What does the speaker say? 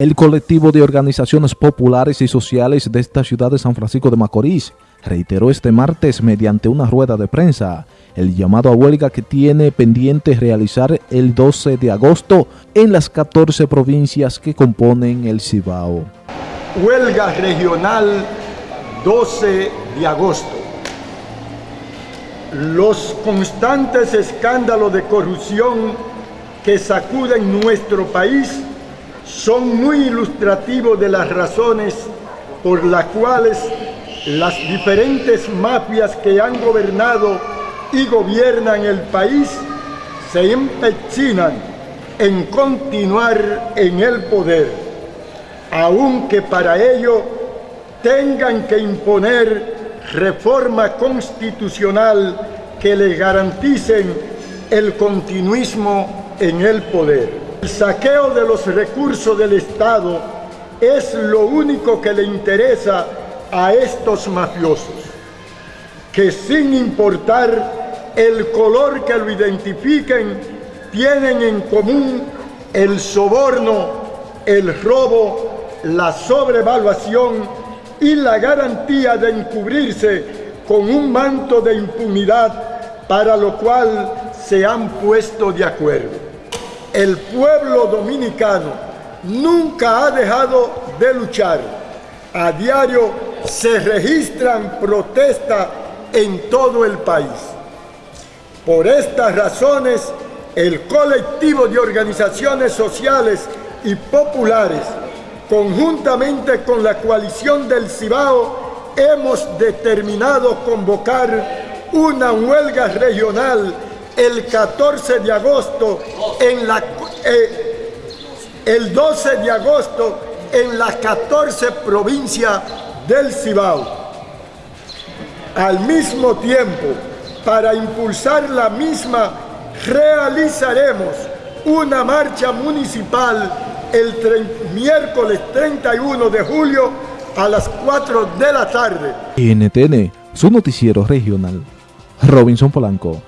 El colectivo de organizaciones populares y sociales de esta ciudad de San Francisco de Macorís reiteró este martes mediante una rueda de prensa el llamado a huelga que tiene pendiente realizar el 12 de agosto en las 14 provincias que componen el Cibao. Huelga regional 12 de agosto. Los constantes escándalos de corrupción que sacuden nuestro país son muy ilustrativos de las razones por las cuales las diferentes mafias que han gobernado y gobiernan el país se empecinan en continuar en el poder, aunque para ello tengan que imponer reforma constitucional que les garanticen el continuismo en el poder. El saqueo de los recursos del Estado es lo único que le interesa a estos mafiosos, que sin importar el color que lo identifiquen, tienen en común el soborno, el robo, la sobrevaluación y la garantía de encubrirse con un manto de impunidad para lo cual se han puesto de acuerdo el pueblo dominicano nunca ha dejado de luchar. A diario se registran protestas en todo el país. Por estas razones, el colectivo de organizaciones sociales y populares, conjuntamente con la coalición del Cibao, hemos determinado convocar una huelga regional el 14 de agosto en la eh, el 12 de agosto en las 14 provincias del Cibao. Al mismo tiempo, para impulsar la misma, realizaremos una marcha municipal el miércoles 31 de julio a las 4 de la tarde. NTN, su noticiero regional. Robinson Polanco.